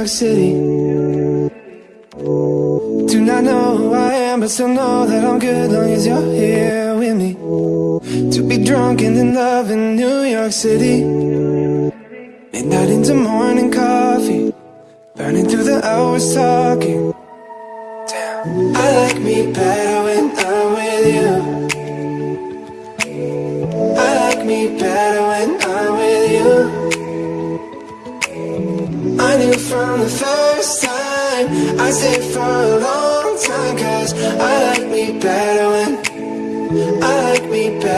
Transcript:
York City. Do not know who I am, but still know that I'm good long as you're here with me. To be drunk and in love in New York City. Midnight into morning coffee. Burning through the hours talking. Damn. I like me better when I'm with you. I like me better when I'm I knew from the first time. I stayed for a long time Cause I like me better when I like me better